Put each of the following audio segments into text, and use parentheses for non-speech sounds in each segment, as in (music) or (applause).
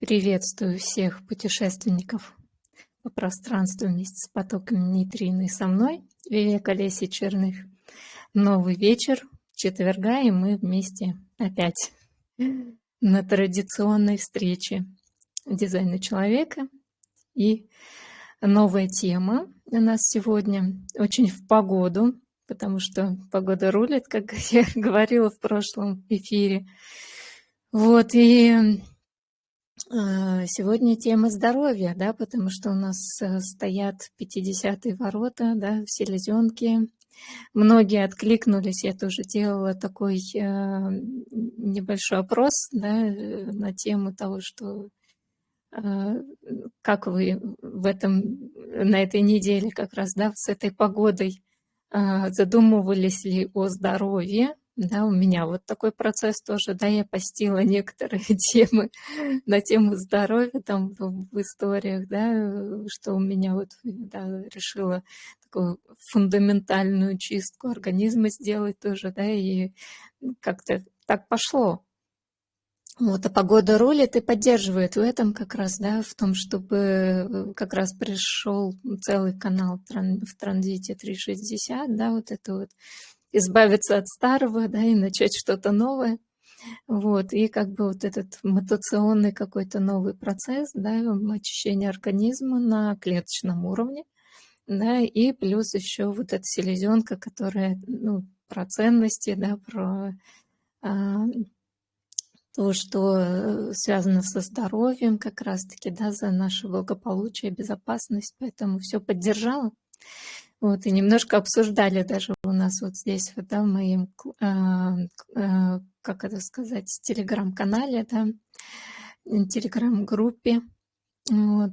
Приветствую всех путешественников по пространству вместе с потоками нейтрино и со мной, Вивека Леси Черных. Новый вечер, четверга, и мы вместе опять на традиционной встрече дизайна человека. И новая тема у нас сегодня очень в погоду, потому что погода рулит, как (laughs) я говорила в прошлом эфире. Вот, и сегодня тема здоровья, да, потому что у нас э, стоят 50-е ворота, да, в селезенке. Многие откликнулись, я тоже делала такой э, небольшой опрос да, э, на тему того, что э, как вы в этом, на этой неделе как раз да, с этой погодой э, задумывались ли о здоровье, да, у меня вот такой процесс тоже, да, я постила некоторые (laughs) темы на тему здоровья там в, историях, да, что у меня вот, да, решила такую фундаментальную чистку организма сделать тоже, да, и как-то так пошло. Вот, а погода рулит и поддерживает в этом как раз, да, в том, чтобы как раз пришел целый канал в транзите 360, да, вот это вот избавиться от старого, (laughs) да, и начать что-то новое. Вот, и как бы вот этот мутационный какой-то новый процесс, да, очищения организма на клеточном уровне, да, и плюс еще вот эта селезенка, которая, ну, про ценности, да, про а, то, что э, связано со здоровьем как раз-таки, да, за наше благополучие, безопасность, поэтому все поддержала. Вот, и немножко обсуждали даже у нас вот здесь, вот, да, в моем, э, э, как это сказать, телеграм-канале, да, телеграм-группе, вот,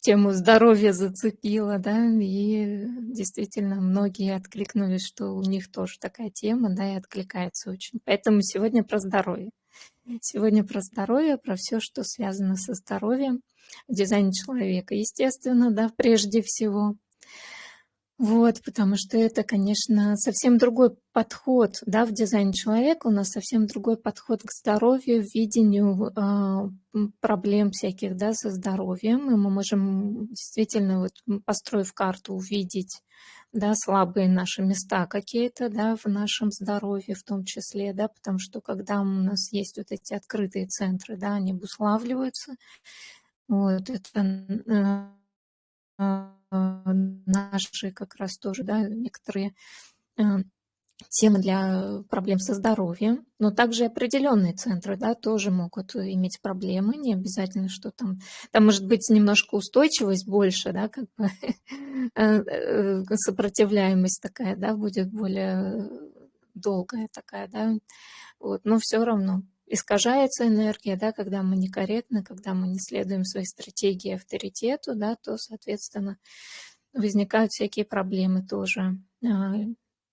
тему здоровья зацепила, да, и действительно многие откликнулись, что у них тоже такая тема, да, и откликается очень. Поэтому сегодня про здоровье. Сегодня про здоровье, про все, что связано со здоровьем, дизайн человека, естественно, да, прежде всего. Вот, потому что это, конечно, совсем другой подход, да, в дизайне человека у нас совсем другой подход к здоровью, видению э, проблем всяких, да, со здоровьем, и мы можем действительно, вот, построив карту, увидеть, да, слабые наши места какие-то, да, в нашем здоровье в том числе, да, потому что когда у нас есть вот эти открытые центры, да, они обуславливаются, вот, это э, наши как раз тоже, да, некоторые э, темы для проблем со здоровьем, но также определенные центры, да, тоже могут иметь проблемы, не обязательно, что там, там может быть немножко устойчивость больше, да, как бы (laughs) э, э, сопротивляемость такая, да, будет более долгая такая, да, вот, но все равно искажается энергия, да, когда мы некорректны, когда мы не следуем своей стратегии авторитету, да, то, соответственно, возникают всякие проблемы тоже а,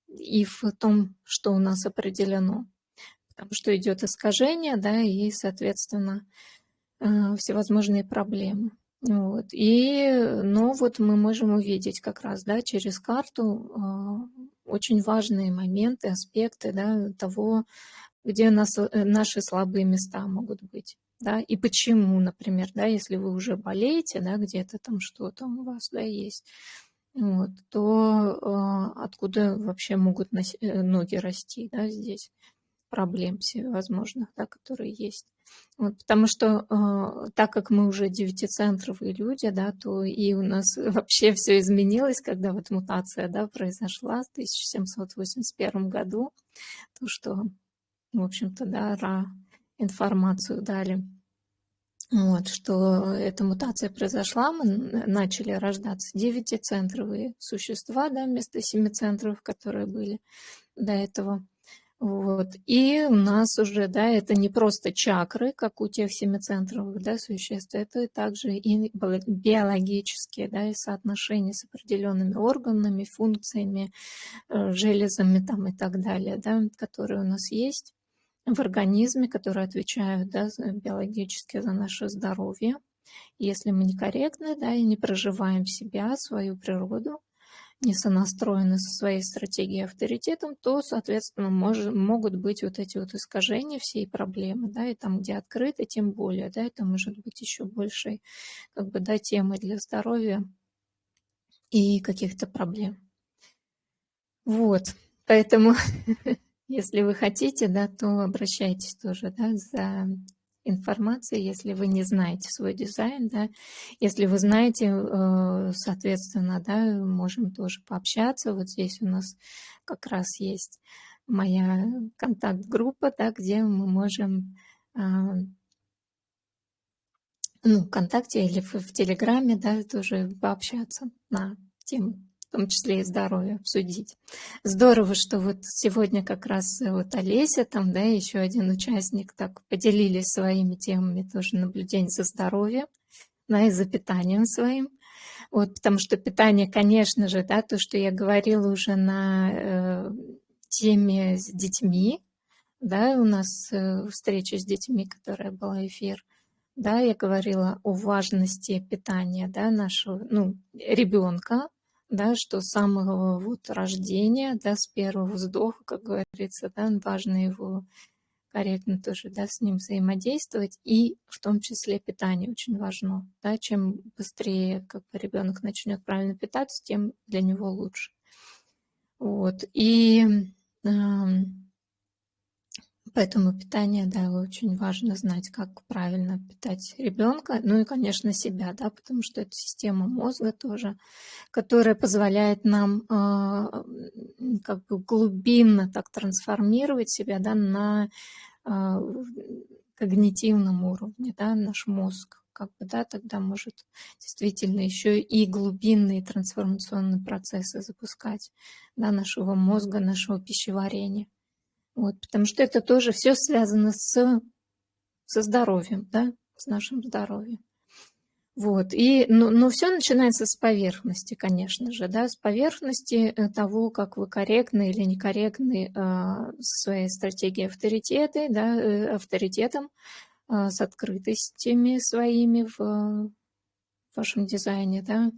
и в том, что у нас определено. Потому что идет искажение, да, и, соответственно, а, всевозможные проблемы. Вот. И, но вот мы можем увидеть как раз, да, через карту а, очень важные моменты, аспекты, да, того, где нас, э, наши слабые места могут быть. Да, и почему, например, да, если вы уже болеете, да, где-то там что-то у вас, да, есть, вот, то э, откуда вообще могут носи, э, ноги расти, да, здесь проблем всевозможных, да, которые есть. Вот, потому что э, так как мы уже девятицентровые люди, да, то и у нас (laughs) вообще все изменилось, когда вот мутация, да, произошла в 1781 году, то, что в общем-то, да, ра информацию дали. Вот, что эта мутация произошла, мы начали рождаться девятицентровые существа, да, вместо семи центров, которые были до этого. Вот. И у нас уже, да, это не просто чакры, как у тех семицентровых да, существ, это также и биологические, да, и соотношения с определенными органами, функциями, э, железами там и так далее, да, которые у нас есть в организме, которые отвечают да, биологически за наше здоровье. Если мы некорректны да, и не проживаем себя, свою природу, не сонастроены со своей стратегией авторитетом, то, соответственно, мож, могут быть вот эти вот искажения всей проблемы, да, и там, где открыто, тем более, да, это может быть еще большей, как бы, да, темой для здоровья и каких-то проблем. Вот, поэтому, (laughs) если вы хотите, да, то обращайтесь тоже, да, за информации, если вы не знаете свой дизайн, да, если вы знаете, э, соответственно, да, можем тоже пообщаться. Вот здесь у нас как раз есть моя контакт-группа, да, где мы можем а, ну, ВКонтакте или в, в Телеграме, да, тоже пообщаться на тему в том числе и здоровье обсудить. Здорово, что вот сегодня как раз вот Олеся, там, да, еще один участник так поделились своими темами тоже наблюдений за здоровьем, да, и за питанием своим. Вот, потому что питание, конечно же, да, то, что я говорила уже на э, теме с детьми, да, у нас э, встреча с детьми, которая была эфир, да, я говорила о важности питания, да, нашего, ну, ребенка, да, что с самого вот рождения, да, с первого вздоха, как говорится, да, важно его корректно тоже, да, с ним взаимодействовать, и в том числе питание очень важно, да, чем быстрее как бы ребенок начнет правильно питаться, тем для него лучше. Вот, и Поэтому питание, да, очень важно знать, как правильно питать ребенка, ну и, конечно, себя, да, потому что это система мозга тоже, которая позволяет нам э, как бы глубинно так трансформировать себя, да, на э, когнитивном уровне, да, наш мозг как бы, да, тогда может действительно еще и глубинные трансформационные процессы запускать, да, нашего мозга, нашего пищеварения. Вот, потому что это тоже все связано с, со здоровьем, да, с нашим здоровьем. Вот, и, но, но все начинается с поверхности, конечно же, да, с поверхности э, того, как вы корректны или некорректны э, своей стратегией авторитета, да, э, авторитетом, э, с открытостями своими в, в вашем дизайне, да,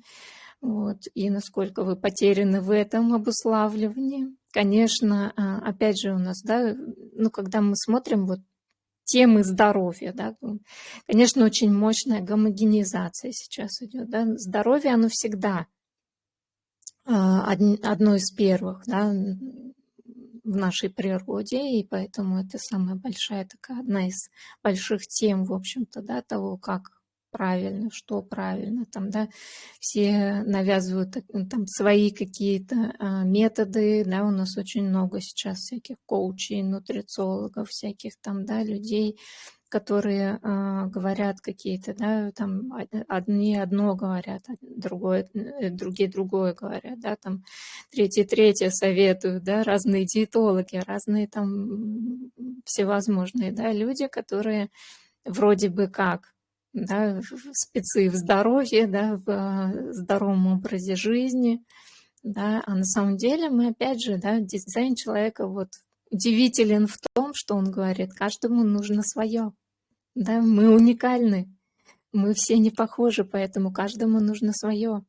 вот, и насколько вы потеряны в этом обуславливании. Конечно, а, опять же у нас, да, ну, когда мы смотрим вот темы здоровья, да, конечно, очень мощная гомогенизация сейчас идет, да, здоровье, оно всегда а, одно из первых, да, в нашей природе, и поэтому это самая большая такая, одна из больших тем, в общем-то, да, того, как правильно, что правильно, там, да, все навязывают там свои какие-то а, методы, да, у нас очень много сейчас всяких коучей, нутрициологов, всяких там, да, людей, которые а, говорят какие-то, да, там одни одно говорят, а другое, э, другие другое говорят, да, там третьи третье советуют, да, разные диетологи, разные там всевозможные, да, люди, которые вроде бы как да, спецы в здоровье, да, в э, здоровом образе жизни, да, а на самом деле мы опять же, да, дизайн человека вот удивителен в том, что он говорит, каждому нужно свое, да, мы уникальны, мы все не похожи, поэтому каждому нужно свое,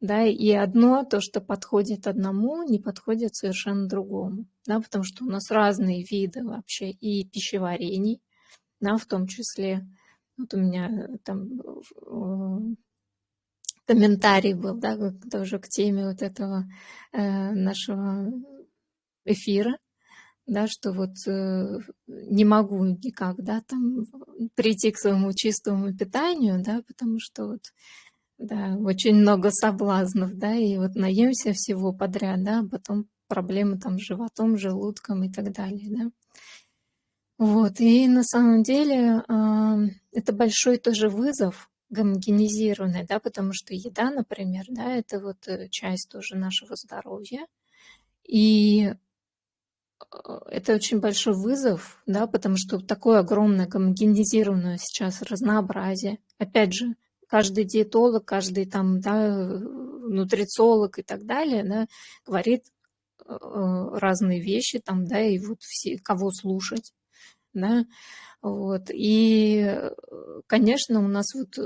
да, и одно, то, что подходит одному, не подходит совершенно другому, да, потому что у нас разные виды вообще и пищеварений, да, в том числе, вот у меня э, там э, комментарий был, да, тоже к теме вот этого э, нашего эфира, да, что вот не могу никак, да, там прийти к своему чистому питанию, да, потому что вот, да, очень много соблазнов, да, и вот наемся всего подряд, да, а потом проблемы там с животом, желудком и так далее, да. Вот, и на самом деле это большой тоже вызов гомогенизированный, да, потому что еда, например, да, это вот э, часть тоже нашего здоровья. И э, это очень большой вызов, да, потому что такое огромное гомогенизированное сейчас разнообразие. Опять же, каждый диетолог, каждый там, да, нутрициолог и так далее, да, говорит э, разные вещи там, да, и вот все, кого слушать да, вот, и, конечно, у нас вот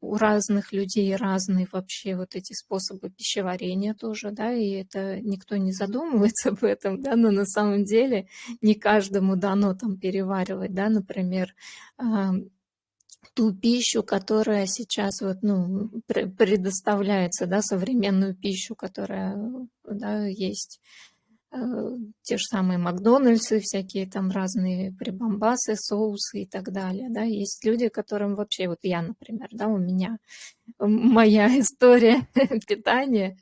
у разных людей разные вообще вот эти способы пищеварения тоже, да, и это никто не задумывается об этом, да, но на самом деле не каждому дано там переваривать, да, например, ту пищу, которая сейчас вот, ну, предоставляется, да, современную пищу, которая, да, есть. э, те же самые Макдональдсы, всякие там разные прибамбасы, соусы и так далее, да, есть люди, которым вообще, вот я, например, да, у меня моя (laughs) история питания,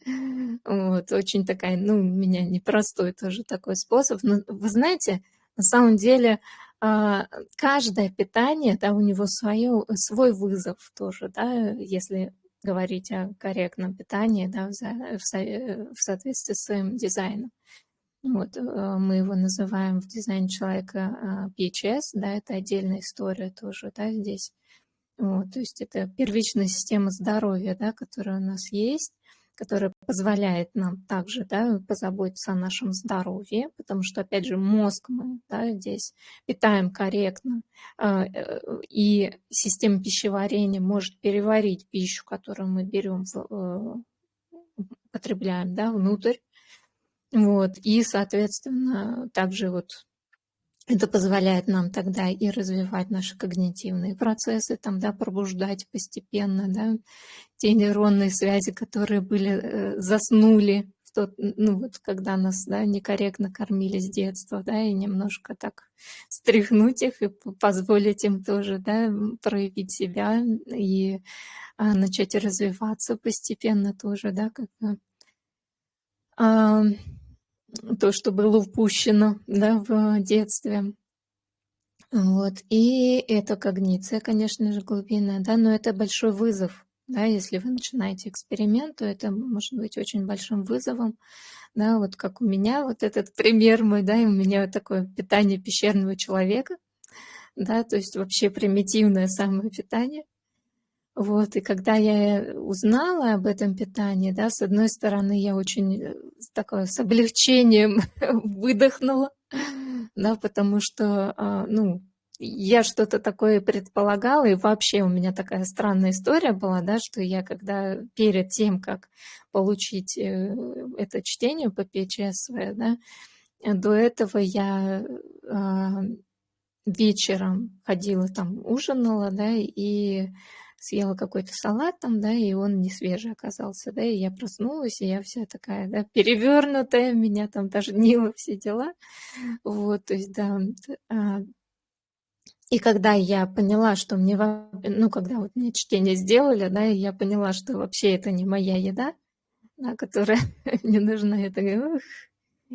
вот, очень такая, ну, у меня непростой тоже такой способ, но вы знаете, на самом деле а, каждое питание, да, у него свое, свой вызов тоже, да, если говорить о корректном питании, да, в, в соответствии с своим дизайном. Вот, э, мы его называем в дизайне человека а, PHS, да, это отдельная история тоже, да, здесь. Вот, то есть это первичная система здоровья, да, которая у нас есть которая позволяет нам также да, позаботиться о нашем здоровье, потому что, опять же, мозг мы да, здесь питаем корректно, а, э, и система пищеварения может переварить пищу, которую мы берем, э, потребляем да, внутрь. Вот, и, соответственно, также вот это позволяет нам тогда и развивать наши когнитивные процессы, там, да, пробуждать постепенно, да, те нейронные связи, которые были, э, заснули в тот, ну вот, когда нас, да, некорректно кормили с детства, да, и немножко так стряхнуть их и позволить им тоже, да, проявить себя и а, начать развиваться постепенно тоже, да, как. А, то, что было упущено да, в детстве. Вот. И это когниция, конечно же, глубинная, да, но это большой вызов. Да, если вы начинаете эксперимент, то это может быть очень большим вызовом. Да, вот как у меня, вот этот пример мой, да, и у меня вот такое питание пещерного человека, да, то есть вообще примитивное самое питание. Вот, и когда я узнала об этом питании, да, с одной стороны, я очень э, такое с облегчением (laughs) выдохнула, да, потому что, а, ну, я что-то такое предполагала, и вообще у меня такая странная история была, да, что я когда перед тем, как получить э, это чтение по ПЧС, да, до этого я а, вечером ходила там, ужинала, да, и съела какой-то салат там, да, и он не свежий оказался, да, и я проснулась, и я вся такая, да, перевернутая, меня там даже нило все дела, вот, то есть, да, а, и когда я поняла, что мне, ну, когда вот мне чтение сделали, да, я поняла, что вообще это не моя еда, да, которая (laughs) мне нужна, я такая,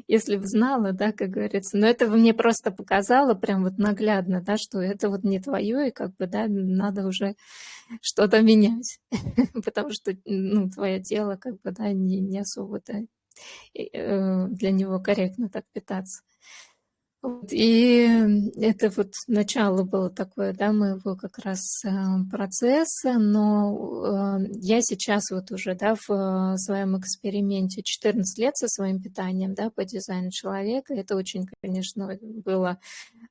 если бы знала, да, как говорится. Но это мне просто показало прям вот наглядно, да, что это вот не твое, и как бы, да, надо уже что-то менять, (laughs) потому что, ну, твое тело, как бы, да, не, не особо-то э, для него корректно так питаться. И это вот начало было такое, да, моего как раз э, процесса, но э, я сейчас вот уже, да, в э, своем эксперименте 14 лет со своим питанием, да, по дизайну человека, это очень, конечно, было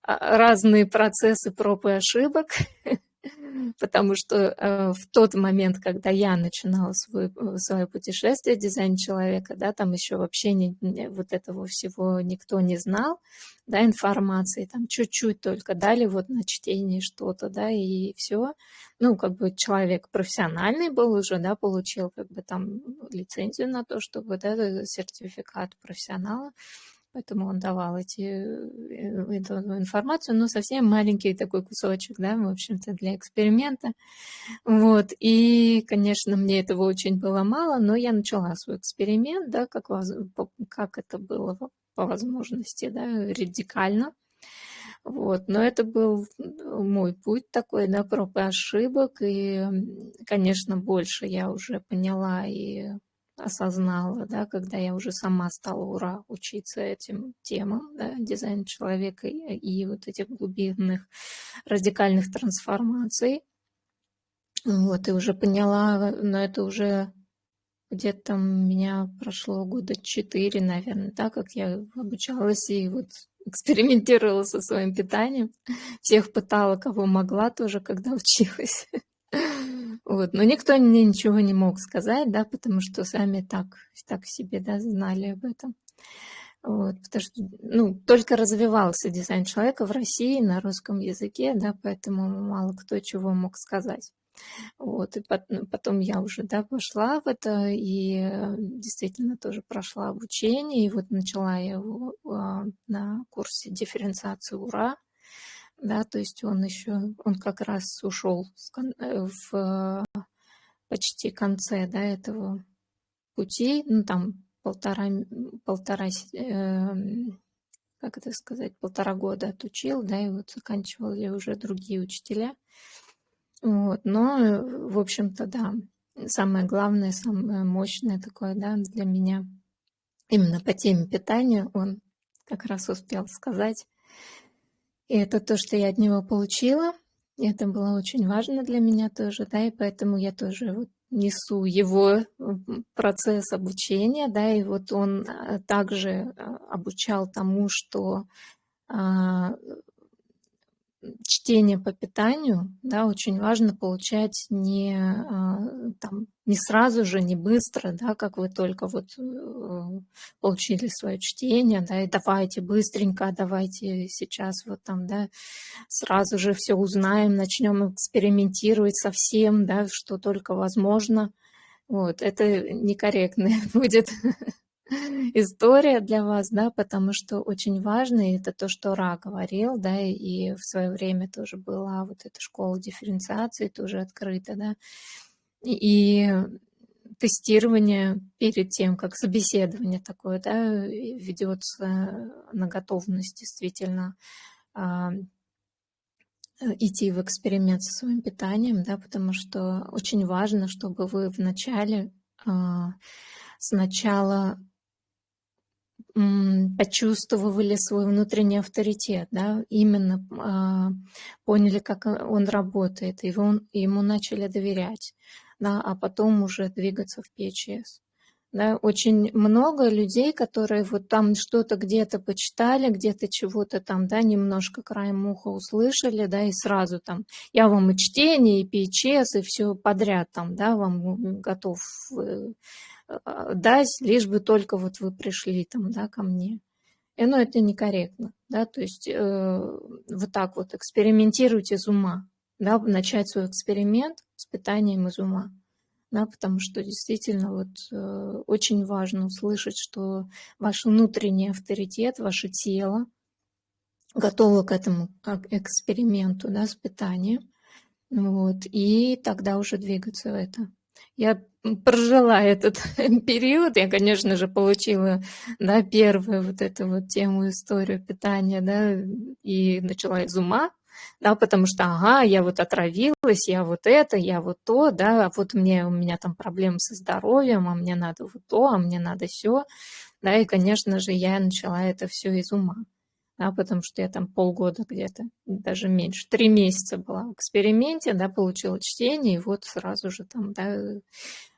а, разные процессы проб и ошибок, (laughs) потому что э, в тот момент, когда я начинала свой, э, свое путешествие, дизайн человека, да, там еще вообще не, не, вот этого всего никто не знал, да, информации, там чуть-чуть только дали вот на чтение что-то, да, и все. Ну, как бы человек профессиональный был уже, да, получил как бы там лицензию на то, чтобы, да, сертификат профессионала, поэтому он давал эти, э, эту информацию, но совсем маленький такой кусочек, да, в общем-то, для эксперимента. Вот, и, конечно, мне этого очень было мало, но я начала свой эксперимент, да, как, как это было по возможности, да, радикально. Вот, но это был мой путь такой, да, проб и ошибок, и, конечно, больше я уже поняла и осознала, да, когда я уже сама стала ура учиться этим темам, да, дизайн человека и, и вот этих глубинных радикальных трансформаций. Вот, и уже поняла, но это уже где-то там меня прошло года четыре, наверное, да, как я обучалась и вот экспериментировала со своим питанием. Всех пытала, кого могла тоже, когда училась. Вот, но никто мне ничего не мог сказать, да, потому что сами так, так себе, да, знали об этом. Вот, потому что, ну, только развивался дизайн человека в России на русском языке, да, поэтому мало кто чего мог сказать. Вот, и ну, потом я уже, да, пошла в это и э, действительно тоже прошла обучение, и вот начала я его а, на курсе дифференциации УРА, да, то есть он еще, он как раз ушел э, в почти конце, да, этого пути, ну, там полтора, полтора э, как это сказать, полтора года отучил, да, и вот заканчивали уже другие учителя. Вот, но, в общем-то, да, самое главное, самое мощное такое, да, для меня, именно по теме питания, он как раз успел сказать. И это то, что я от него получила. Это было очень важно для меня тоже, да, и поэтому я тоже вот несу его процесс обучения, да, и вот он а, также а, обучал тому, что а, чтение по питанию, да, очень важно получать не, а, там, не сразу же, не быстро, да, как вы только вот э, получили свое чтение, да, и давайте быстренько, давайте сейчас вот там, да, сразу же все узнаем, начнем экспериментировать со всем, да, что только возможно. Вот, это некорректно (laughs) будет (laughs) история для вас, да, потому что очень важно, и это то, что Ра говорил, да, и в свое время тоже была вот эта школа дифференциации тоже открыта, да, и тестирование перед тем, как собеседование такое, да, ведется на готовность действительно а, идти в эксперимент со своим питанием, да, потому что очень важно, чтобы вы вначале а, сначала почувствовали свой внутренний авторитет, да, именно а, поняли, как он работает, и он, ему начали доверять, да, а потом уже двигаться в PHS. Да, очень много людей, которые вот там что-то где-то почитали, где-то чего-то там, да, немножко краем уха услышали, да, и сразу там, я вам и чтение, и PHS, и все подряд там, да, вам готов э, дать, лишь бы только вот вы пришли там, да, ко мне. И, ну, это некорректно, да, то есть э, вот так вот экспериментируйте из ума, да, начать свой эксперимент с питанием из ума, да, потому что действительно вот э, очень важно услышать, что ваш внутренний авторитет, ваше тело готово к этому эксперименту, да, с питанием, вот, и тогда уже двигаться в это. Я прожила этот (laughs) период, я, конечно же, получила, да, первую вот эту вот тему, историю питания, да, и начала из ума, да, потому что, ага, я вот отравилась, я вот это, я вот то, да, а вот мне, у меня там проблемы со здоровьем, а мне надо вот то, а мне надо все, да, и, конечно же, я начала это все из ума да, потому что я там полгода где-то, даже меньше, три месяца была в эксперименте, да, получила чтение, и вот сразу же там, да,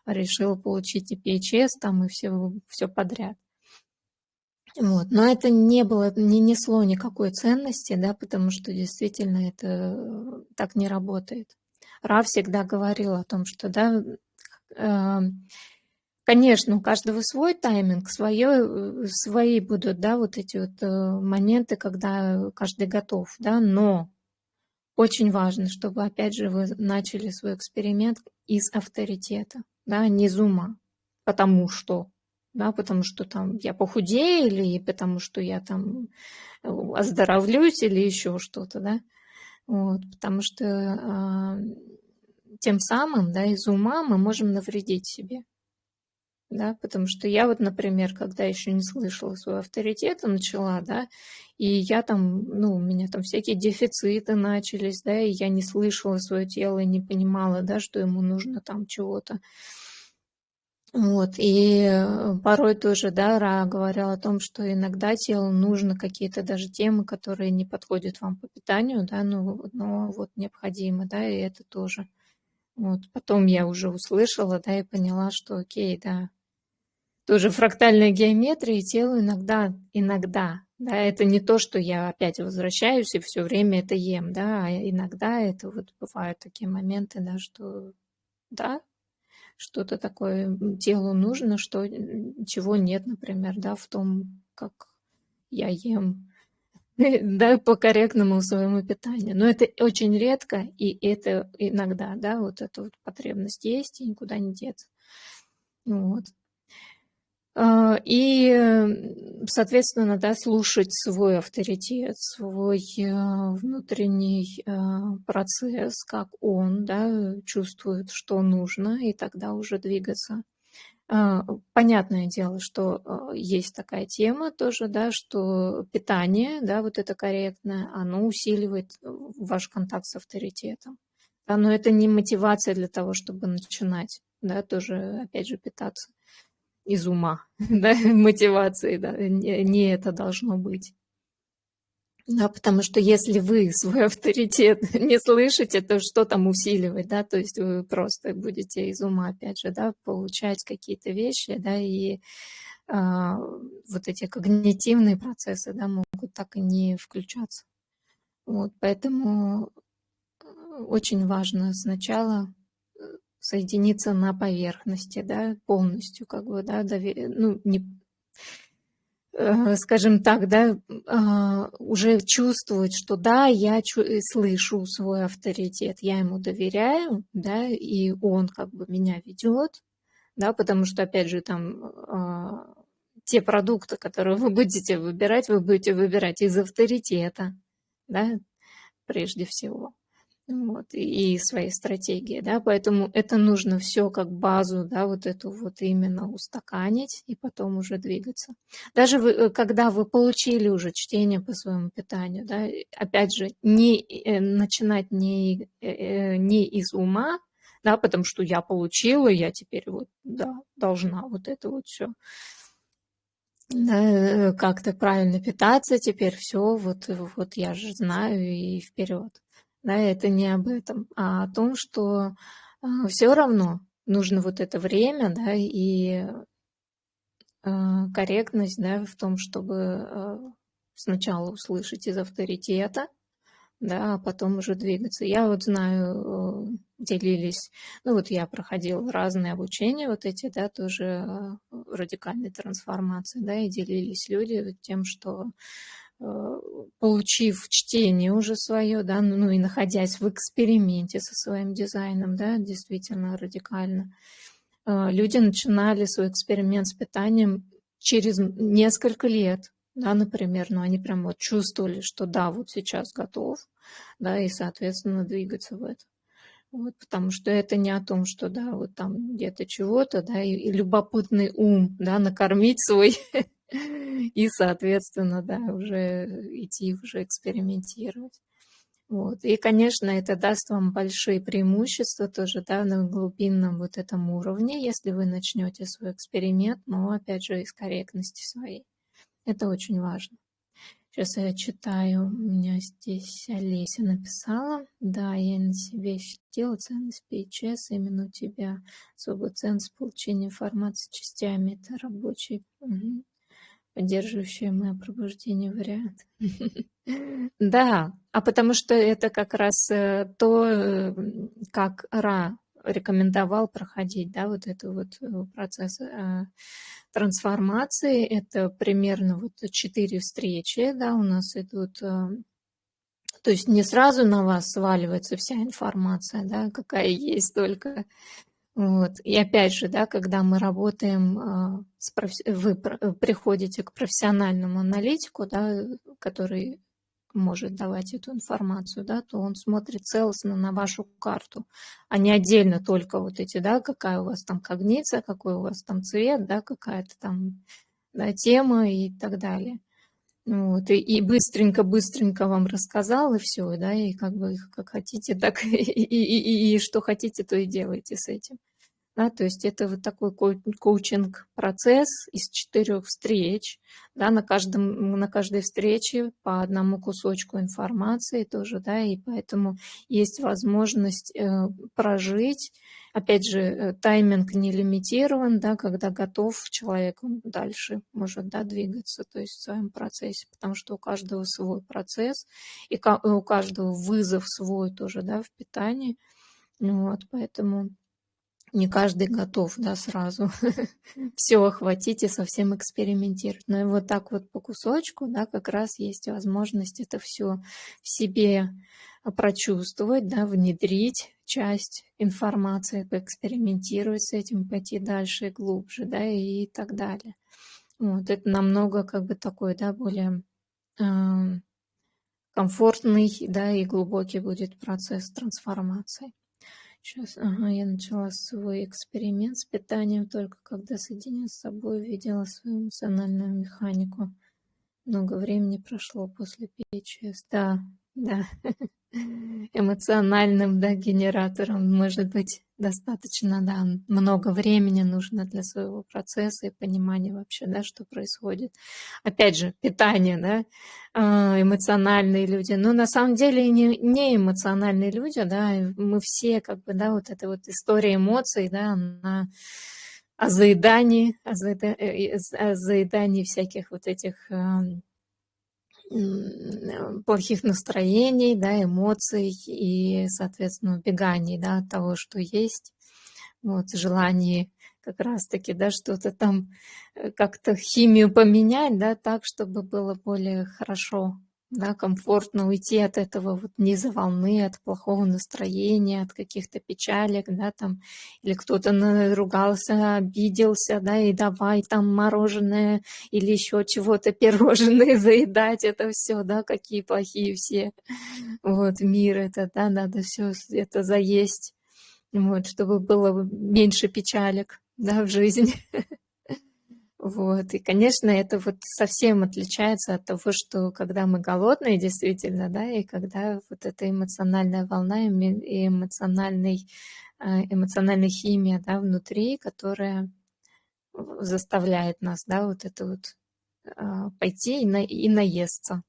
решила получить и PHS там, и все, все подряд. Вот. Но это не было, не несло никакой ценности, да, потому что действительно это так не работает. Ра всегда говорил о том, что да, э, Конечно, у каждого свой тайминг, свое, э, свои будут, да, вот эти вот э, моменты, когда каждый готов, да, но очень важно, чтобы, опять же, вы начали свой эксперимент из авторитета, да, не из ума, потому что, да, потому что там я похудею или потому что я там э, оздоровлюсь или еще что-то, да, вот, потому что э, тем самым, да, из ума мы можем навредить себе да, потому что я вот, например, когда еще не слышала своего авторитета, начала, да, и я там, ну, у меня там всякие дефициты начались, да, и я не слышала свое тело и не понимала, да, что ему нужно там чего-то. Вот, и э, порой тоже, да, Ра говорил о том, что иногда телу нужно какие-то даже темы, которые не подходят вам по питанию, да, но, но вот необходимо, да, и это тоже. Вот, потом я уже услышала, да, и поняла, что окей, да, тоже фрактальная геометрия и телу иногда, иногда, да, это не то, что я опять возвращаюсь и все время это ем, да, а иногда это вот бывают такие моменты, да, что да, что-то такое телу нужно, что, чего нет, например, да, в том, как я ем, (laughs) да, по корректному своему питанию. Но это очень редко, и это иногда, да, вот эта вот потребность есть, и никуда не деться. Вот. А, и, соответственно, да, слушать свой авторитет, свой э, внутренний э, процесс, как он да, чувствует, что нужно, и тогда уже двигаться. А, понятное дело, что э, есть такая тема тоже, да, что питание, да, вот это корректное, оно усиливает ваш контакт с авторитетом. Но это не мотивация для того, чтобы начинать, да, тоже, опять же, питаться из ума, (laughs) да, мотивации, да, не, не это должно быть. Да, потому что если вы свой авторитет (laughs) не слышите, то что там усиливать, да, то есть вы просто будете из ума, опять же, да, получать какие-то вещи, да, и а, вот эти когнитивные процессы, да, могут так и не включаться. Вот, поэтому э, очень важно сначала соединиться на поверхности, да, полностью, как бы, да, довер... ну, не, э, скажем так, да, э, уже чувствовать, что да, я чу э, слышу свой авторитет, я ему доверяю, да, и он как бы меня ведет, да, потому что, опять же, там э, те продукты, которые вы будете выбирать, вы будете выбирать из авторитета, да, прежде всего вот, и своей стратегии, да, поэтому это нужно все как базу, да, вот эту вот именно устаканить и потом уже двигаться. Даже вы, э, когда вы получили уже чтение по своему питанию, да, опять же, не э, начинать не, э, не из ума, да, потому что я получила, я теперь вот, да, должна вот это вот все да, как-то правильно питаться, теперь все, вот, вот я же знаю и вперед да, это не об этом, а о том, что а, все равно нужно вот это время, да, и а, корректность, да, в том, чтобы а, сначала услышать из авторитета, да, а потом уже двигаться. Я вот знаю, делились, ну вот я проходила разные обучения, вот эти, да, тоже радикальной трансформации, да, и делились люди тем, что Э, получив чтение уже свое, да, ну, ну и находясь в эксперименте со своим дизайном, да, действительно радикально, э, люди начинали свой эксперимент с питанием через несколько лет, да, например, но ну, они прям вот чувствовали, что да, вот сейчас готов, да, и, соответственно, двигаться в это. Вот, потому что это не о том, что, да, вот там где-то чего-то, да, и, и любопытный ум, да, накормить свой (laughs) и, соответственно, да, уже идти уже экспериментировать. Вот. И, конечно, это даст вам большие преимущества тоже да, на глубинном вот этом уровне, если вы начнете свой эксперимент, но, опять же, из корректности своей. Это очень важно. Сейчас я читаю, у меня здесь Олеся написала. Да, я на себе ощутила ценность PHS, именно у тебя особую ценность получения информации частями. Это рабочий. Угу поддерживающие мое пробуждение вариант. (laughs) Да, а потому что это как раз э, то, э, как Ра рекомендовал проходить, да, вот это вот э, процесс трансформации. Это примерно вот четыре встречи, да, у нас идут то есть не сразу на вас сваливается вся информация, да, какая есть только вот. И опять же, да, когда мы работаем, а, с проф... вы приходите к профессиональному аналитику, да, который может давать эту информацию, да, то он смотрит целостно на вашу карту, а не отдельно только вот эти, да, какая у вас там когниция, какой у вас там цвет, да, какая-то там да, тема и так далее. Вот, и, быстренько-быстренько вам рассказал, и все, да, и как бы как хотите, так (laughs) и, и, и, и что хотите, то и делайте с этим. Да, то есть это вот такой коучинг-процесс из четырех встреч. Да, на, каждом, на каждой встрече по одному кусочку информации тоже, да, и поэтому есть возможность э, прожить. Опять же, э, тайминг не лимитирован, да, когда готов человек, дальше может да, двигаться, то есть в своем процессе, потому что у каждого свой процесс, и у каждого вызов свой тоже да, в питании. Вот, поэтому не каждый готов, да, сразу (laughs) все охватить и совсем экспериментировать. Но и вот так вот по кусочку, да, как раз есть возможность это все в себе прочувствовать, да, внедрить часть информации, поэкспериментировать с этим, пойти дальше и глубже, да, и так далее. Вот, это намного как бы такой, да, более э, комфортный, да, и глубокий будет процесс трансформации. Сейчас, ага, я начала свой эксперимент с питанием только когда соединяя с собой, видела свою эмоциональную механику. Много времени прошло после ПЧС. Да, да. (laughs) эмоциональным да, генератором. Может быть, достаточно да, много времени нужно для своего процесса и понимания вообще, да, что происходит. Опять же, питание, да, а, эмоциональные люди. Но на самом деле не, не эмоциональные люди, да, мы все как бы, да, вот эта вот история эмоций, да, она о заедании, о о заедании всяких вот этих плохих настроений, да, эмоций и, соответственно, убеганий да, от того, что есть, вот, желание как раз-таки, да, что-то там э, как-то химию поменять, да, так, чтобы было более хорошо да, комфортно уйти от этого вот низа волны, от плохого настроения, от каких-то печалек, да, там, или кто-то наругался, обиделся, да, и давай там мороженое или еще чего-то, пирожные (laughs) заедать, это все, да, какие плохие все, вот, мир это, да, надо все это заесть, вот, чтобы было меньше печалек, да, в жизни. (laughs) Вот. И, конечно, это вот совсем отличается от того, что когда мы голодные, действительно, да, и когда вот эта эмоциональная волна и эмоциональный, э, эмоциональная химия, да, внутри, которая заставляет нас, да, вот это вот а, пойти и, на, и наесться.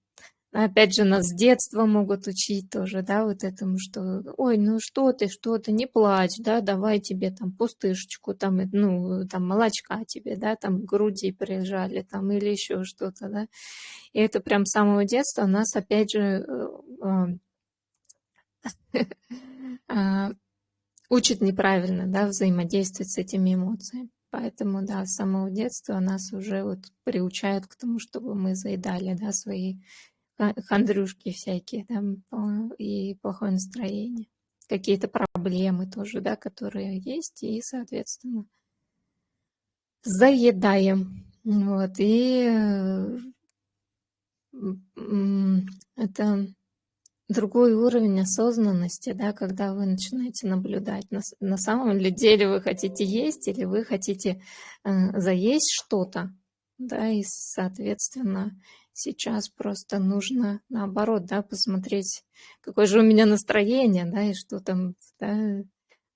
Опять же, нас с детства могут учить тоже, да, вот этому, что, ой, ну что ты, что ты, не плачь, да, давай тебе там пустышечку, там, ну, там, молочка тебе, да, там, груди прижали, там, или еще что-то, да. И это прям с самого детства нас, опять же, э, э, а, (laughs) учит неправильно, да, взаимодействовать с этими эмоциями. Поэтому, да, с самого детства нас уже вот приучают к тому, чтобы мы заедали, да, свои хандрюшки всякие там и плохое настроение. Какие-то проблемы тоже, да, которые есть, и, соответственно, заедаем. Вот, и это другой уровень осознанности, да, когда вы начинаете наблюдать, на, на самом ли деле вы хотите есть или вы хотите э, заесть что-то, да, и, соответственно, Сейчас просто нужно наоборот, да, посмотреть, какое же у меня настроение, да, и что там да,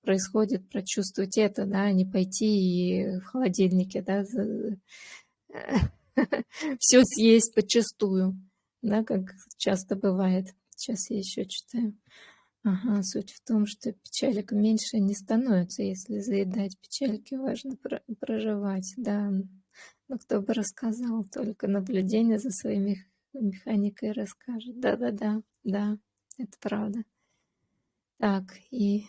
происходит, прочувствовать это, да, а не пойти и в холодильнике, да, (laughs) все съесть почастую, да, как часто бывает. Сейчас я еще читаю. Ага, суть в том, что печалек меньше не становится, если заедать печальки, важно проживать, да, но кто бы рассказал, только наблюдение за своей механикой расскажет. Да-да-да, да, это правда. Так, и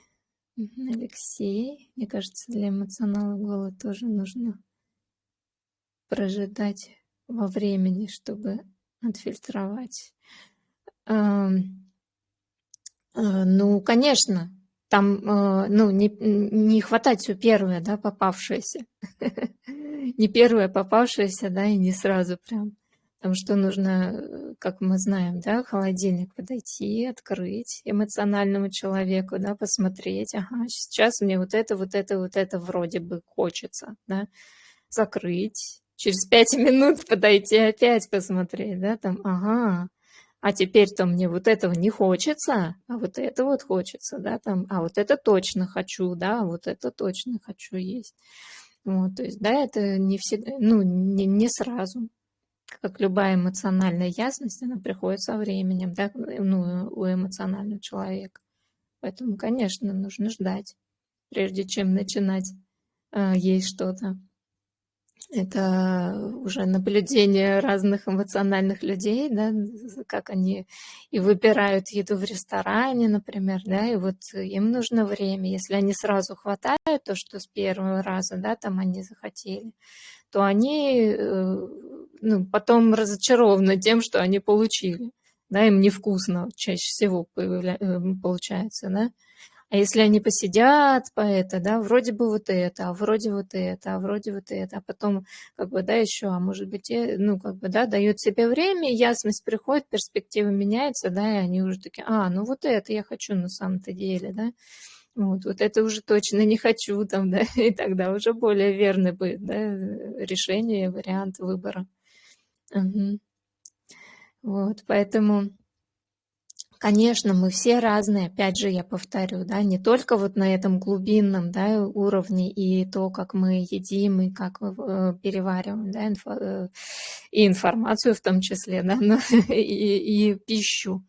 Алексей, мне кажется, для эмоционала голод тоже нужно прожидать во времени, чтобы отфильтровать. А, ну, конечно, там, а, ну, не, не хватать все первое, да, попавшееся. (laughs) не первая попавшаяся, да, и не сразу прям. Потому что нужно, как мы знаем, да, холодильник подойти, открыть эмоциональному человеку, да, посмотреть, ага, сейчас мне вот это, вот это, вот это вроде бы хочется, да, закрыть, через пять (laughs) минут подойти опять посмотреть, да, там, ага, а теперь-то мне вот этого не хочется, а вот это вот хочется, да, там, а вот это точно хочу, да, а вот это точно хочу есть. Вот, то есть, да, это не всегда, ну, не, не сразу. Как любая эмоциональная ясность, она приходит со временем, да, ну, у эмоционального человека. Поэтому, конечно, нужно ждать, прежде чем начинать э, есть что-то. Это уже наблюдение разных эмоциональных людей, да, как они и выбирают еду в ресторане, например, да, и вот им нужно время. Если они сразу хватают то, что с первого раза, да, там они захотели, то они э, ну, потом разочарованы тем, что они получили. Да, им невкусно чаще всего э, получается, да. А если они посидят по это, да, вроде бы вот это, а вроде вот это, а вроде вот это, а потом, как бы, да, еще, а может быть, ну, как бы, да, дают себе время, ясность приходит, перспектива меняется, да, и они уже такие, а, ну вот это я хочу на самом-то деле, да, вот, вот это уже точно не хочу, там, (laughs) да, и тогда уже более верный будет, да, решение, вариант выбора. Угу. Вот, поэтому Конечно, мы все разные, опять же, я повторю, да, не только вот на этом глубинном да, уровне и то, как мы едим и как э, перевариваем да, инфо, э, и информацию в том числе, да, (laughs) но и, и пищу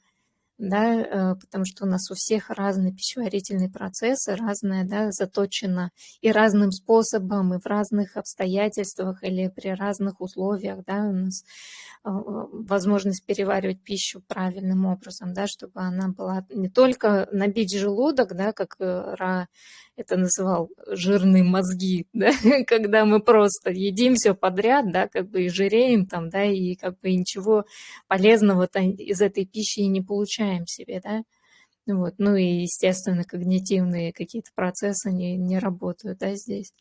да, э, потому что у нас у всех разные пищеварительные процессы, разное, да, заточено и разным способом, и в разных обстоятельствах или при разных условиях, да, у нас э, возможность переваривать пищу правильным образом, да, чтобы она была не только набить желудок, да, как э, Ра это называл жирные мозги, (laughs) да, когда мы просто едим все подряд, да, как бы и жиреем там, да, и как бы ничего полезного из этой пищи не получаем себе, да. Вот. Ну и, естественно, когнитивные какие-то процессы не, не работают, да, здесь.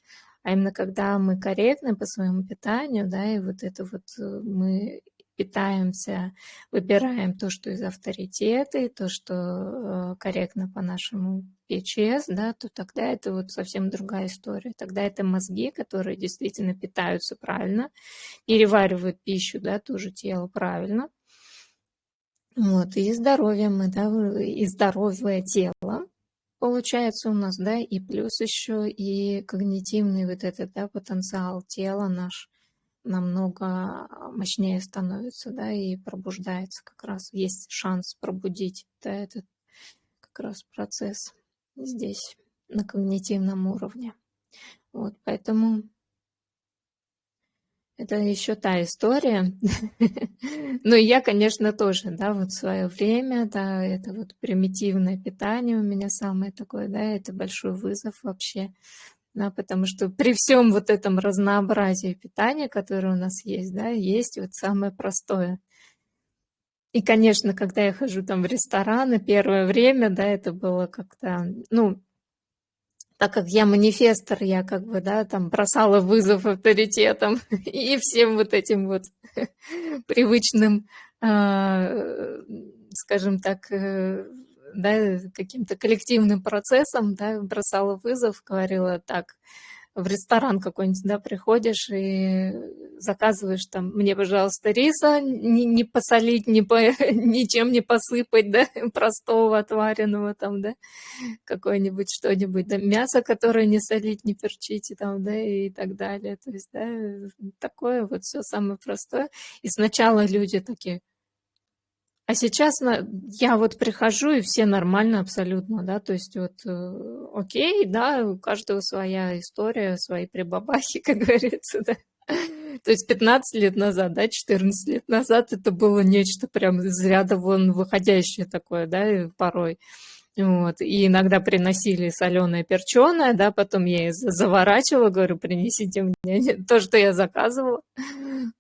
А именно когда мы корректны по своему питанию, да, и вот это вот э, мы питаемся, выбираем то, что из авторитета, и то, что э, корректно по нашему ПЧС, да, то тогда это вот совсем другая история. Тогда это мозги, которые действительно питаются правильно, переваривают пищу, да, тоже тело правильно. Вот, и здоровье мы, да, и здоровое тело получается у нас, да, и плюс еще и когнитивный вот этот, да, потенциал тела наш намного мощнее становится, да, и пробуждается как раз. Есть шанс пробудить, да, этот как раз процесс здесь, на когнитивном уровне. Вот, поэтому это еще та история. (laughs) Ну, я, конечно, тоже, да, вот свое время, да, это вот примитивное питание у меня самое такое, да, это большой вызов вообще да, потому что при всем вот этом разнообразии питания, которое у нас есть, да, есть вот самое простое. И, конечно, когда я хожу там в рестораны, первое время, да, это было как-то, ну, так как я манифестор, я как бы, да, там бросала вызов авторитетам (laughs) и всем вот этим вот (laughs) привычным, а, скажем так, э, да, каким-то коллективным процессом, да, бросала вызов, говорила так, в ресторан какой-нибудь, да, приходишь и заказываешь там, мне, пожалуйста, риса, не, не посолить, не по, (laughs) ничем не посыпать, да, (laughs) простого, отваренного там, да, какое-нибудь что-нибудь, да, мясо, которое не солить, не перчить, там, да, и так далее. То есть, да, такое вот все самое простое. И сначала люди такие, а сейчас я вот прихожу, и все нормально абсолютно, да, то есть вот э, окей, да, у каждого своя история, свои прибабахи, (laughs) как говорится, да. То есть 15 лет назад, да, 14 лет назад это было нечто прям из ряда вон выходящее такое, да, порой. Вот. И иногда приносили соленое перченое, да, потом я заворачивала, говорю, принесите мне (laughs) то, что я заказывала.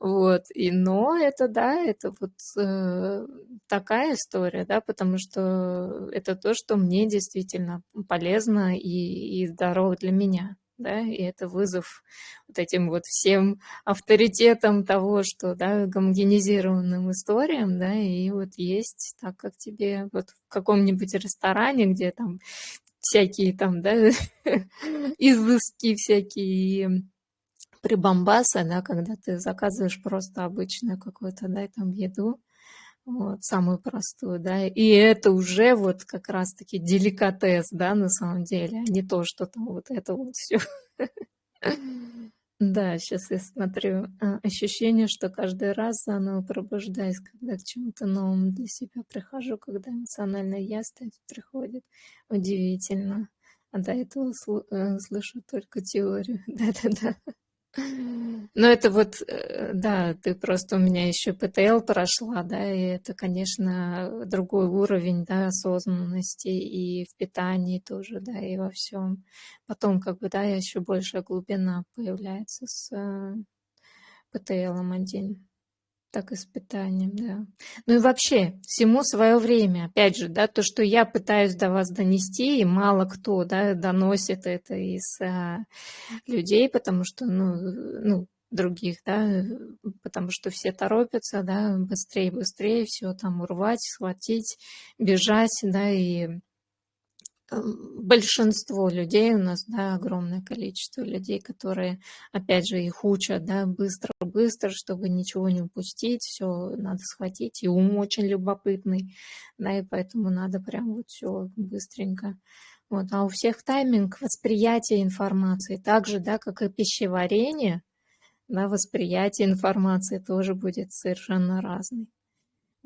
Вот. И, но это, да, это вот э, такая история, да, потому что это то, что мне действительно полезно и, и здорово для меня да, и это вызов вот этим вот всем авторитетам того, что, да, гомогенизированным историям, да, и вот есть так, как тебе вот в каком-нибудь ресторане, где там всякие там, да, (laughs) изыски всякие прибамбасы, да, когда ты заказываешь просто обычную какую-то, да, там еду, вот, самую простую, да, и это уже вот как раз-таки деликатес, да, на самом деле, а не то, что там вот это вот все. (laughs) Да, сейчас я смотрю. А, ощущение, что каждый раз заново пробуждаюсь, когда к чему-то новому для себя прихожу, когда эмоциональная ясность приходит. Удивительно. А до этого э, слышу только теорию. (laughs) Да-да-да. Ну, это вот, э, да, ты просто у меня еще ПТЛ прошла, да, и это, конечно, другой уровень, да, осознанности и в питании тоже, да, и во всем. Потом, как бы, да, еще большая глубина появляется с э, ПТЛом один так испытанием, да. Ну и вообще, всему свое время. Опять же, да, то, что я пытаюсь до вас донести, и мало кто, да, доносит это из а, людей, потому что, ну, ну, других, да, потому что все торопятся, да, быстрее, быстрее все там урвать, схватить, бежать, да, и большинство людей у нас, да, огромное количество людей, которые, опять же, их учат, да, быстро-быстро, чтобы ничего не упустить, все надо схватить, и ум очень любопытный, да, и поэтому надо прям вот все быстренько. Вот, а у всех тайминг восприятия информации, так же, да, как и пищеварение, да, восприятие информации тоже будет совершенно разный.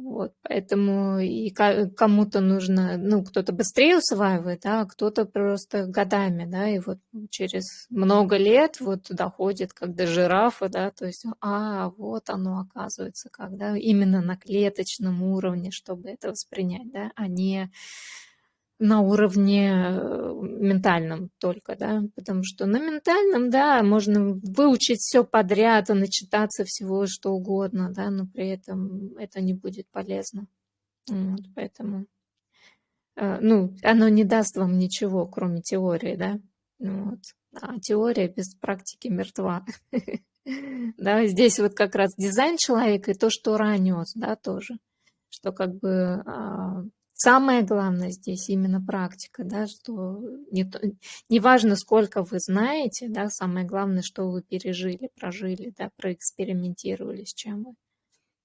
Вот, поэтому и кому-то нужно, ну, кто-то быстрее усваивает, а кто-то просто годами, да, и вот через много лет вот доходит, как до жирафа, да, то есть, а, вот оно оказывается, когда именно на клеточном уровне, чтобы это воспринять, да, а не на уровне э, ментальном только, да, потому что на ментальном, да, можно выучить все подряд и начитаться всего что угодно, да, но при этом это не будет полезно. Вот, поэтому, э, ну, оно не даст вам ничего, кроме теории, да, вот. А теория без практики мертва. (laughs) Да, здесь вот как раз дизайн человека и то, что ранес, да, тоже, что как бы а, Самое главное здесь именно практика, да, что не, не важно, сколько вы знаете, да, самое главное, что вы пережили, прожили, да, проэкспериментировали с чем вы.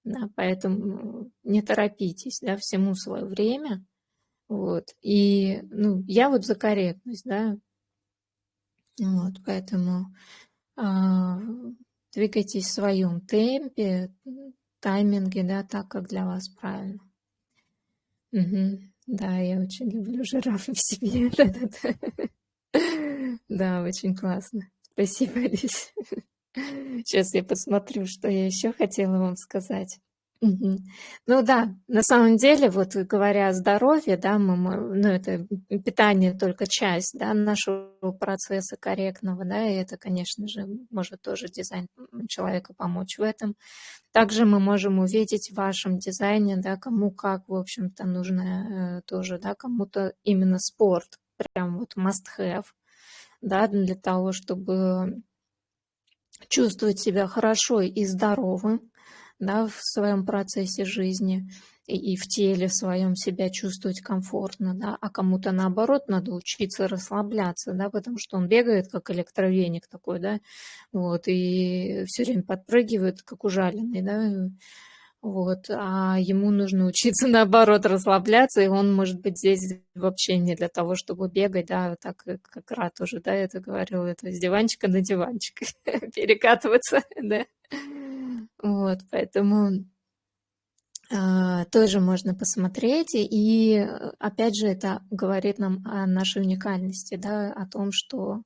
Да, поэтому не торопитесь, да, всему свое время. Вот. И ну, я вот за корректность, да. Вот, поэтому а, двигайтесь в своем темпе, тайминге, да, так, как для вас правильно. Мгм. Да, я очень люблю жирафа в себе. (laughs) Да-да-да. Да, очень классно. Спасибо, Алис. Сейчас я посмотрю, что я еще хотела вам сказать. Ну да, на самом деле, вот говоря о здоровье, да, мы, ну это питание только часть, да, нашего процесса корректного, да, и это, конечно же, может тоже дизайн человека помочь в этом. Также мы можем увидеть в вашем дизайне, да, кому как, в общем-то, нужно э, тоже, да, кому-то именно спорт, прям вот must have, да, для того, чтобы чувствовать себя хорошо и здоровым, да, в своем процессе жизни и, и в теле своем себя чувствовать комфортно, да, а кому-то наоборот надо учиться расслабляться, да, потому что он бегает как электровеник такой, да, вот, и все время подпрыгивает, как ужаленный, да, вот, а ему нужно учиться (laughs) наоборот расслабляться, и он может быть здесь вообще не для того, чтобы бегать, да, так как Ра тоже, да, это говорил, это с диванчика на диванчик (laughs) перекатываться, (laughs) да. Вот, поэтому а, тоже можно посмотреть. И опять же, это говорит нам о нашей уникальности, да, о том, что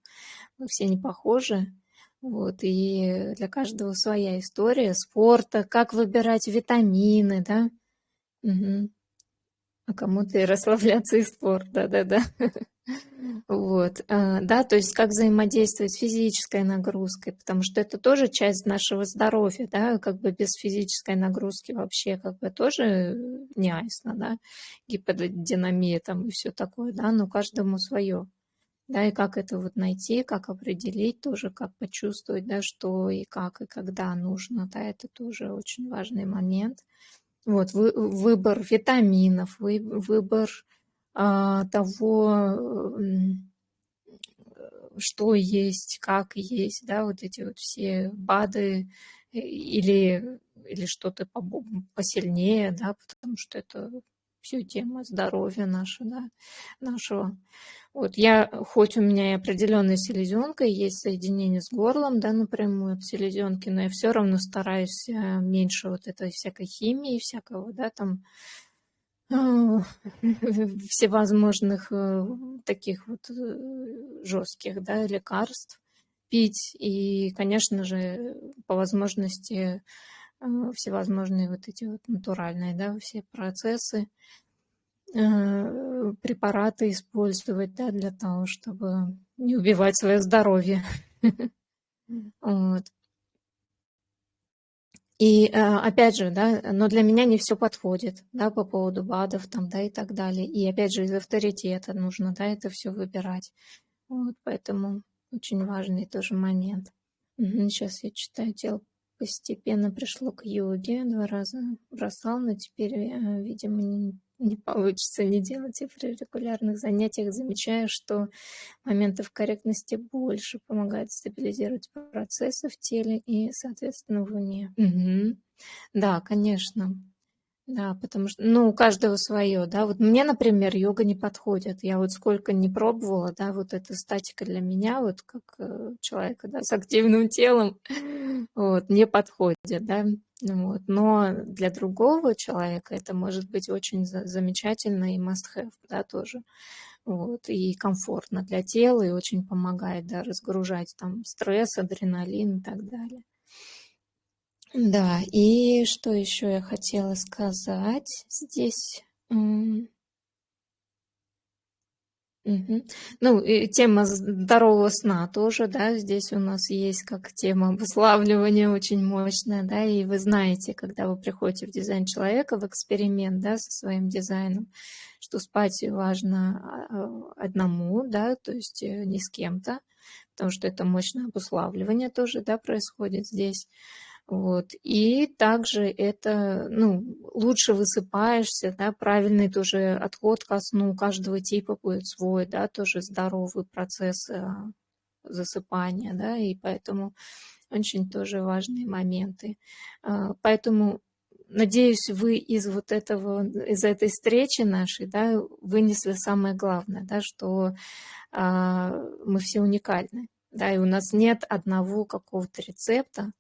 мы все не похожи. Вот, и для каждого своя история спорта, как выбирать витамины, да. Угу. А кому-то и расслабляться и спорт, да-да-да. (laughs) Вот, а, да, то есть как взаимодействовать с физической нагрузкой, потому что это тоже часть нашего здоровья, да, как бы без физической нагрузки вообще как бы тоже не айсно, да, гиподинамия там и все такое, да, но каждому свое. Да, и как это вот найти, как определить тоже, как почувствовать, да, что и как, и когда нужно, да, это тоже очень важный момент. Вот, вы, выбор витаминов, вы, выбор а, того, что есть, как есть, да, вот эти вот все БАДы э, или, или что-то посильнее, да, потому что это все тема здоровья наша, да, нашего. Вот я, хоть у меня и определенная селезенка, есть соединение с горлом, да, напрямую от селезенки, но я все равно стараюсь э, меньше вот этой всякой химии, всякого, да, там а, (laughs) всевозможных э, таких вот э, жестких да, лекарств. пить и, конечно же, по возможности всевозможные вот эти вот натуральные, да, все процессы, э, препараты использовать, да, для того, чтобы не убивать свое здоровье. (laughs) Вот. И э, опять же, да, но для меня не все подходит, да, по поводу БАДов там, да, и так далее. И опять же, из авторитета нужно, да, это все выбирать. Вот, поэтому очень важный тоже момент. Сейчас я читаю, тело постепенно пришло к йоге, два раза бросал, но теперь, э, видимо, не, не получится не делать. И при регулярных занятиях замечаю, что моментов корректности больше помогает стабилизировать процессы в теле и, соответственно, в уме. Угу. Да, конечно. Да, потому что, ну, у каждого свое, да. Вот мне, например, йога не подходит. Я вот сколько не пробовала, да, вот эта статика для меня, вот как э, человека, да, с активным телом, (laughs) вот, не подходит, да. Вот. Но для другого человека это может быть очень замечательно и must-have, да, тоже. Вот, и комфортно для тела, и очень помогает, да, разгружать там стресс, адреналин и так далее. Да, и что еще я хотела сказать здесь? Мгм. Ну, и тема здорового сна тоже, да, здесь у нас есть как тема обуславливания очень мощная, да, и вы знаете, когда вы приходите в дизайн человека, в эксперимент, да, со своим дизайном, что спать важно а, одному, да, то есть э, не с кем-то, потому что это мощное обуславливание тоже, да, происходит здесь. Вот. И также это, ну, лучше высыпаешься, да, правильный тоже отход ко сну у каждого типа будет свой, да, тоже здоровый процесс э, засыпания, да, и поэтому очень тоже важные моменты. А, поэтому надеюсь, вы из вот этого, из этой встречи нашей, да, вынесли самое главное, да, что а, мы все уникальны, да, и у нас нет одного какого-то рецепта, а,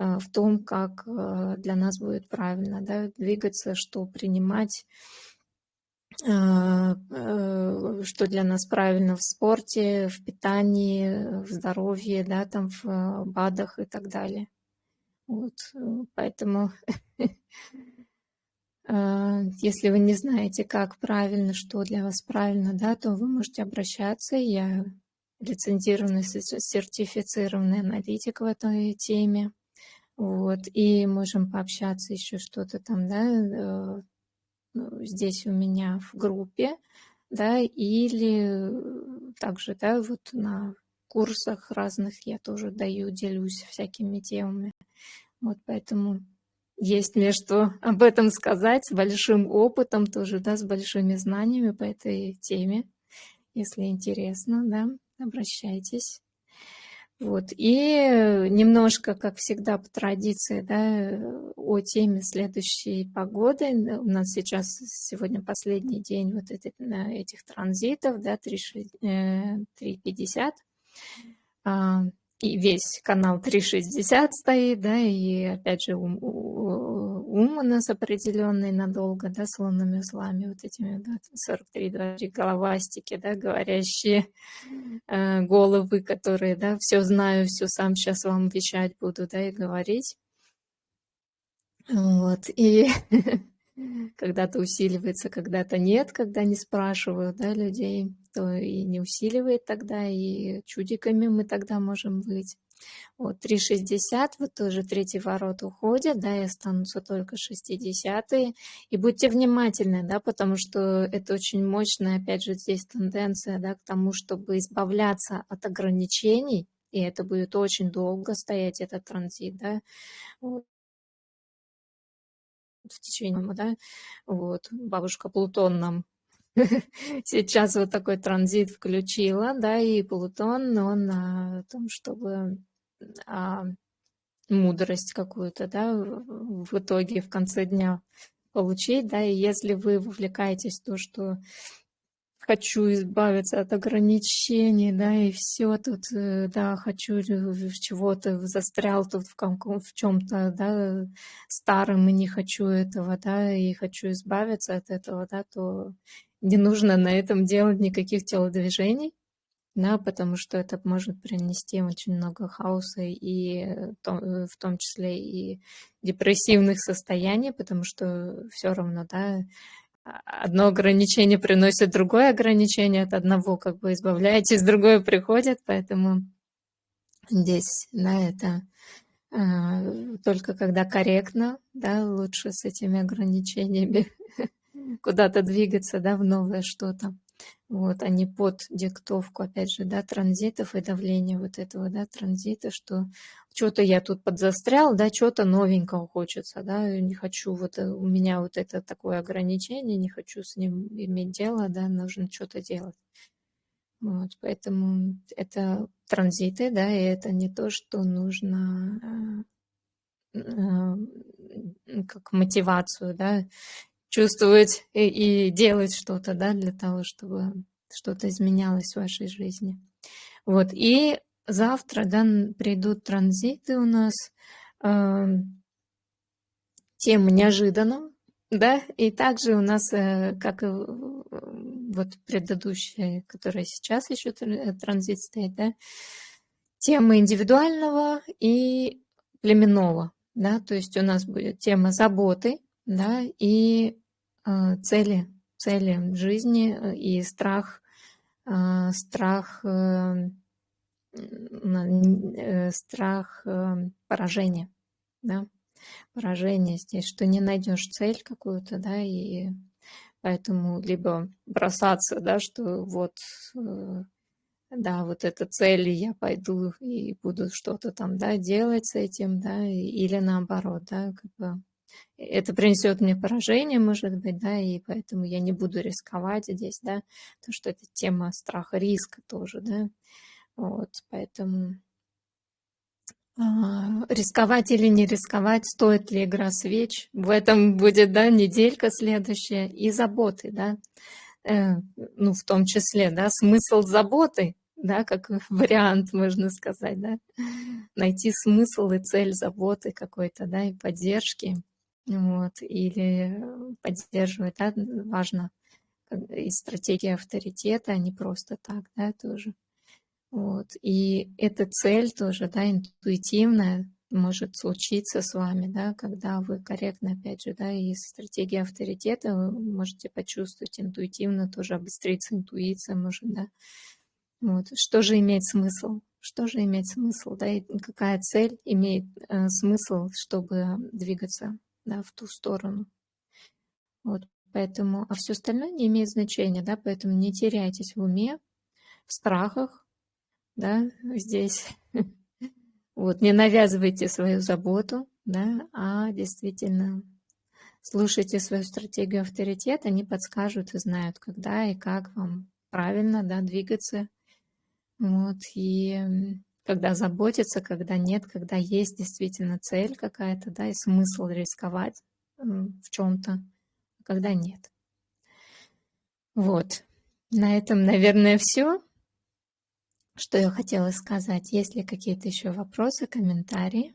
в том, как а, для нас будет правильно да, двигаться, что принимать, а, что для нас правильно в спорте, в питании, в здоровье, да, там в БАДах и так далее. Вот, поэтому (laughs) если вы не знаете, как правильно, что для вас правильно, да, то вы можете обращаться. Я лицензированный, сертифицированный аналитик в этой теме. Вот, и можем пообщаться еще что-то там, да, э, ну, здесь у меня в группе, да, или также, да, вот на курсах разных я тоже даю, делюсь всякими темами. Вот поэтому есть мне что (laughs) об этом сказать, с большим опытом тоже, да, с большими знаниями по этой теме. Если интересно, да, обращайтесь. Вот. И немножко, как всегда, по традиции, да, о теме следующей погоды. У нас сейчас сегодня последний день вот этих, этих транзитов, да, 3.50 и весь канал 360 стоит, да, и опять же ум, ум у нас определенный надолго, да, с лунными узлами, вот этими да, 43-23 головастики, да, говорящие э, головы, которые, да, все знаю, все сам сейчас вам вещать буду, да, и говорить. Вот, и (laughs) когда-то усиливается, когда-то нет, когда не спрашивают, да, людей то и не усиливает тогда, и чудиками мы тогда можем быть. Вот 3,60, вот тоже третий ворот уходят, да, и останутся только 60 -е. И будьте внимательны, да, потому что это очень мощная, опять же, здесь тенденция, да, к тому, чтобы избавляться от ограничений, и это будет очень долго стоять, этот транзит, да, вот. В течение, да, вот, бабушка Плутон нам (laughs) сейчас вот такой транзит включила, да, и Плутон, он на том, чтобы а, мудрость какую-то, да, в итоге в конце дня получить, да, и если вы вовлекаетесь в то, что хочу избавиться от ограничений, да, и все тут, э, да, хочу чего-то, застрял тут в, в чем-то, да, старым и не хочу этого, да, и хочу избавиться от этого, да, то не нужно на этом делать никаких телодвижений. Да, потому что это может принести очень много хаоса и в том числе и депрессивных состояний, потому что все равно, да, одно ограничение приносит другое ограничение, от одного как бы избавляетесь, (laughs) другое приходит, поэтому здесь, да, это э, только когда корректно, да, лучше с этими ограничениями (laughs) куда-то двигаться, да, в новое что-то. Вот, а не под диктовку, опять же, да, транзитов и давления вот этого, да, транзита, что что-то я тут подзастрял, да, что-то новенького хочется, да, не хочу, вот э, у меня вот это такое ограничение, не хочу с ним иметь дело, да, нужно что-то делать. Вот, поэтому это транзиты, да, и это не то, что нужно э, э, как мотивацию, да, чувствовать и, и делать что-то, да, для того, чтобы что-то изменялось в вашей жизни. Вот, и завтра, да, придут транзиты у нас, э, тема неожиданно, да, и также у нас, э, как и вот предыдущая, которая сейчас еще транзит стоит, да, тема индивидуального и племенного, да, то есть у нас будет тема заботы, да, и э, цели, цели жизни э, и страх, э, страх, э, э, страх э, поражения, да, поражение здесь, что не найдешь цель какую-то, да, и поэтому либо бросаться, да, что вот, э, да, вот эта цель, я пойду и буду что-то там, да, делать с этим, да, или наоборот, да, как бы это принесет мне поражение, может быть, да, и поэтому я не буду рисковать здесь, да, то что это тема страха, риска тоже, да, вот, поэтому а, рисковать или не рисковать, стоит ли игра свеч, в этом будет, да, неделька следующая, и заботы, да, э, ну, в том числе, да, смысл заботы, да, как (laughs) вариант, можно сказать, да, найти смысл и цель заботы какой-то, да, и поддержки, вот, или поддерживать, да, важно, и стратегия авторитета, а не просто так, да, тоже. Вот, и эта цель тоже, да, интуитивная, может случиться с вами, да, когда вы корректно, опять же, да, и стратегия авторитета вы можете почувствовать интуитивно, тоже обостриться интуиция, может, да. Вот, что же имеет смысл? Что же имеет смысл, да, и какая цель имеет э, смысл, чтобы двигаться да, в ту сторону. Вот, поэтому, а все остальное не имеет значения, да, поэтому не теряйтесь в уме, в страхах, да, здесь. (laughs) Вот, не навязывайте свою заботу, да, а действительно слушайте свою стратегию авторитета, они подскажут и знают, когда и как вам правильно, да, двигаться. Вот, и когда заботиться, когда нет, когда есть действительно цель какая-то, да, и смысл рисковать в чем-то, а когда нет. Вот. На этом, наверное, все, что я хотела сказать. Есть ли какие-то еще вопросы, комментарии?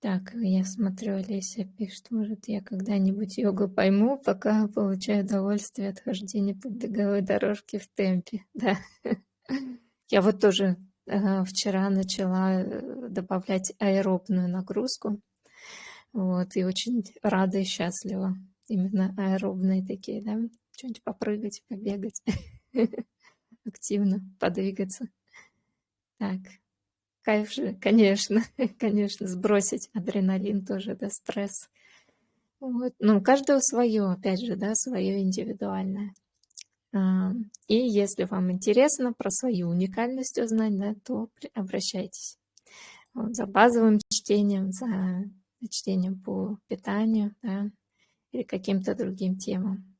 Так, я смотрю, Олеся пишет, может, я когда-нибудь йогу пойму, пока получаю удовольствие от хождения по беговой дорожке в темпе. Да. (laughs) Я вот тоже вчера начала э, добавлять аэробную нагрузку. Вот, и очень рада и счастлива. Именно аэробные такие, да, что-нибудь попрыгать, побегать, (laughs) активно подвигаться. Так, кайф же, конечно, (laughs) конечно, сбросить адреналин тоже, да, стресс. Вот. Ну, у каждого свое, опять же, да, свое индивидуальное. А, и если вам интересно про свою уникальность узнать, да, то обращайтесь вот, за базовым чтением, за чтением по питанию да, или каким-то другим темам.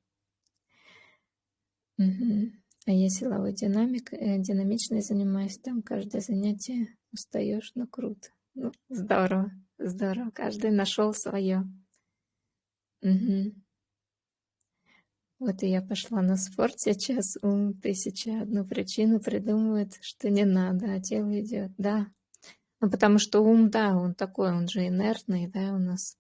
Угу. А я силовой динамик, э, динамичной занимаюсь, там каждое занятие устаешь, но круто. Ну, здорово, здорово, каждый нашел свое. Угу. Вот и я пошла на спорт сейчас, ум тысяча одну причину придумывает, что не надо, а тело идет. Да, ну потому что ум, да, он такой, он же инертный, да, у нас.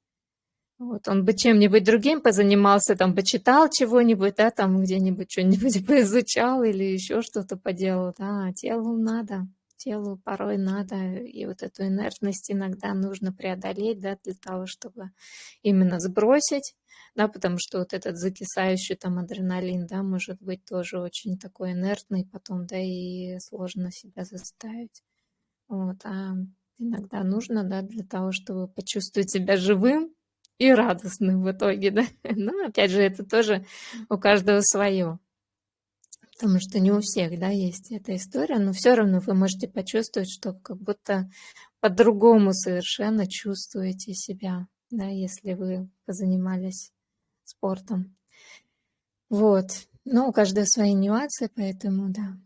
Вот, он бы чем-нибудь другим позанимался, там, почитал чего-нибудь, да, там, где-нибудь что-нибудь (laughs) поизучал или еще что-то поделал, да, а телу надо, телу порой надо, и вот эту инертность иногда нужно преодолеть, да, для того, чтобы именно сбросить, да, потому что вот этот закисающий там адреналин, да, может быть тоже очень такой инертный потом, да, и сложно себя заставить. Вот, а иногда нужно, да, для того, чтобы почувствовать себя живым, и радостным в итоге, да. (laughs) Но опять же, это тоже у каждого свое. Потому что не у всех, да, есть эта история, но все равно вы можете почувствовать, что как будто по-другому совершенно чувствуете себя, да, если вы позанимались спортом. Вот. Но у каждого свои нюансы, поэтому, да.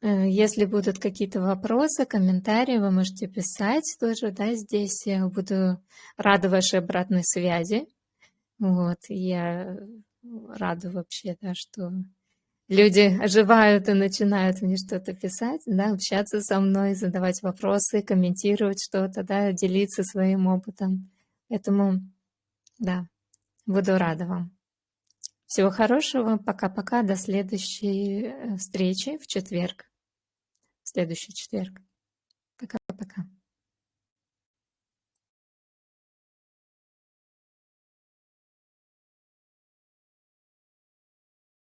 Э, если будут какие-то вопросы, комментарии, вы можете писать тоже, да, здесь я буду рада вашей обратной связи. Вот, я рада вообще, да, что люди оживают и начинают мне что-то писать, да, общаться со мной, задавать вопросы, комментировать что-то, да, делиться своим опытом. Поэтому, да, буду рада вам. Всего хорошего, пока-пока, до следующей э, встречи в четверг следующий четверг. Пока-пока.